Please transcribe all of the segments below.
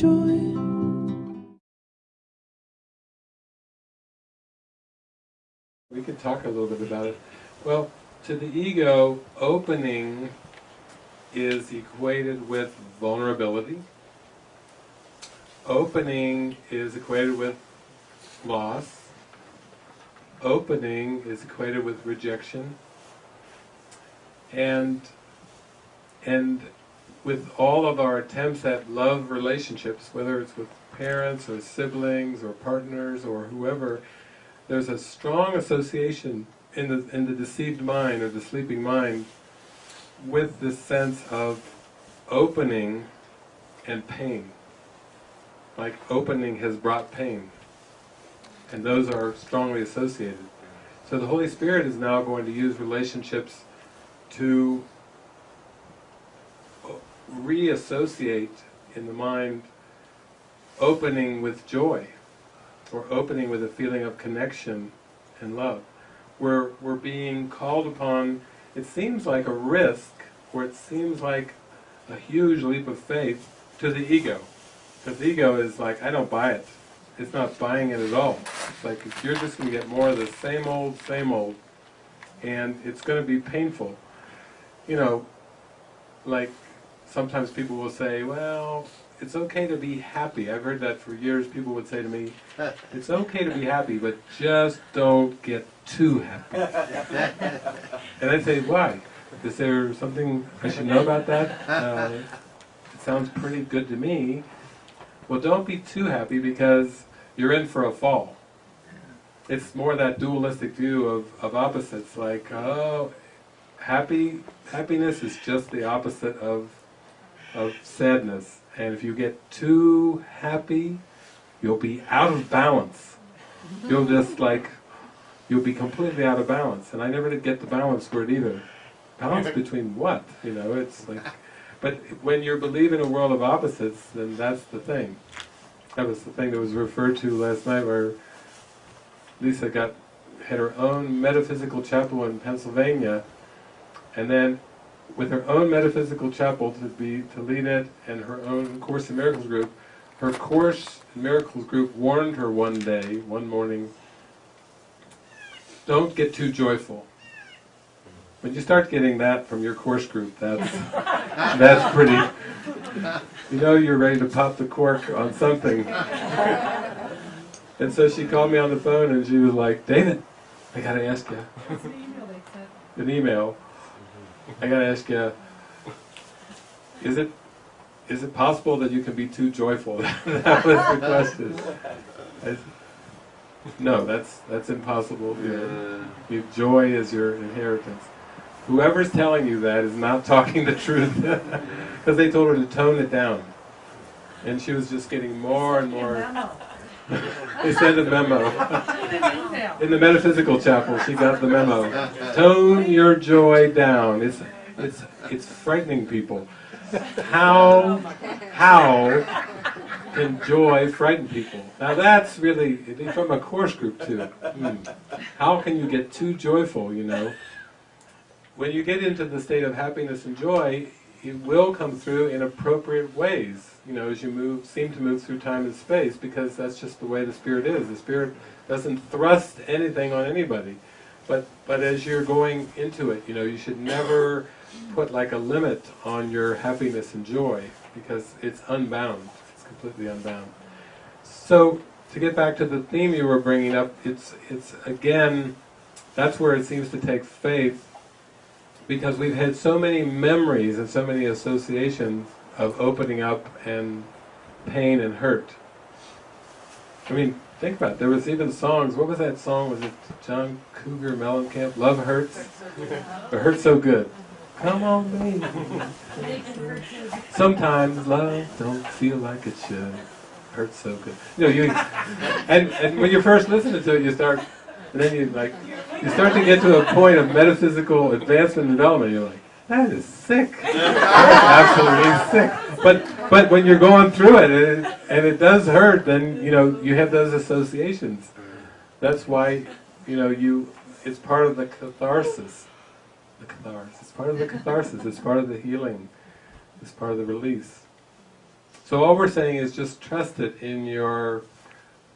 joy. We could talk a little bit about it. Well, to the ego, opening is equated with vulnerability. Opening is equated with loss. Opening is equated with rejection. And, and with all of our attempts at love relationships, whether it's with parents or siblings or partners or whoever, there's a strong association in the, in the deceived mind or the sleeping mind with this sense of opening and pain. Like opening has brought pain. And those are strongly associated. So the Holy Spirit is now going to use relationships to reassociate in the mind opening with joy or opening with a feeling of connection and love. We're, we're being called upon, it seems like a risk, or it seems like a huge leap of faith to the ego. Because the ego is like, I don't buy it. It's not buying it at all. It's like, you're just going to get more of the same old, same old, and it's going to be painful. You know, like, sometimes people will say, well, it's okay to be happy. I've heard that for years. People would say to me, it's okay to be happy, but just don't get too happy. and I'd say, why? Is there something I should know about that? Uh, it sounds pretty good to me. Well, don't be too happy because you're in for a fall. It's more that dualistic view of, of opposites, like, oh, happy happiness is just the opposite of, of sadness and if you get too happy, you'll be out of balance. You'll just like, you'll be completely out of balance. And I never did get the balance word either. Balance between what? You know, it's like, but when you believe in a world of opposites, then that's the thing. That was the thing that was referred to last night where Lisa got, had her own metaphysical chapel in Pennsylvania, and then with her own metaphysical chapel to be to lead it and her own Course in Miracles group, her Course in Miracles group warned her one day, one morning, don't get too joyful. When you start getting that from your course group, that's that's pretty. You know you're ready to pop the cork on something. And so she called me on the phone and she was like, David, I gotta ask you. An email. I gotta ask you, is it is it possible that you can be too joyful? that was the question. I, no, that's that's impossible. You know, joy is your inheritance. Whoever's telling you that is not talking the truth, because they told her to tone it down, and she was just getting more and more. they sent a memo. In the metaphysical chapel, she got the memo. Tone your joy down. It's it's it's frightening people. How how can joy frighten people? Now that's really from a course group too. Hmm. How can you get too joyful? You know, when you get into the state of happiness and joy, it will come through in appropriate ways, you know, as you move, seem to move through time and space, because that's just the way the Spirit is. The Spirit doesn't thrust anything on anybody. But, but as you're going into it, you know, you should never put like a limit on your happiness and joy, because it's unbound. It's completely unbound. So, to get back to the theme you were bringing up, it's, it's again, that's where it seems to take faith because we've had so many memories and so many associations of opening up and pain and hurt. I mean, think about it. There was even songs. What was that song? Was it John Cougar Mellencamp? Love hurts. It hurts so good. Come on, baby. Sometimes love don't feel like it should. Hurts so good. You know, you and and when you're first listen to it, you start, and then you like you start to get to a point of metaphysical advancement and development, you're like, that is sick. absolutely sick. But but when you're going through it and, it and it does hurt, then you know you have those associations. That's why you know you. It's part of the catharsis. The catharsis. It's part of the catharsis. It's part of the healing. It's part of the release. So all we're saying is just trust it in your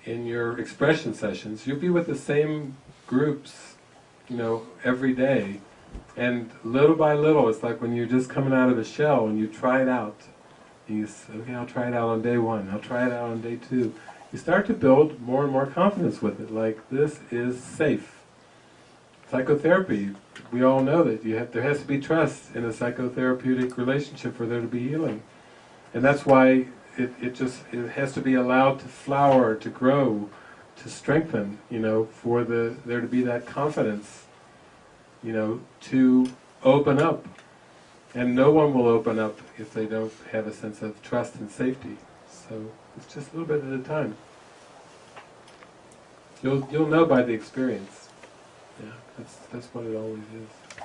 in your expression sessions. You'll be with the same groups, you know, every day. And little by little, it's like when you're just coming out of a shell and you try it out. You say, okay, I'll try it out on day one, I'll try it out on day two. You start to build more and more confidence with it, like this is safe. Psychotherapy, we all know that you have, there has to be trust in a psychotherapeutic relationship for there to be healing. And that's why it, it just it has to be allowed to flower, to grow, to strengthen, you know, for the there to be that confidence, you know, to open up. And no one will open up if they don't have a sense of trust and safety. So it's just a little bit at a time. You'll you'll know by the experience. Yeah, that's that's what it always is.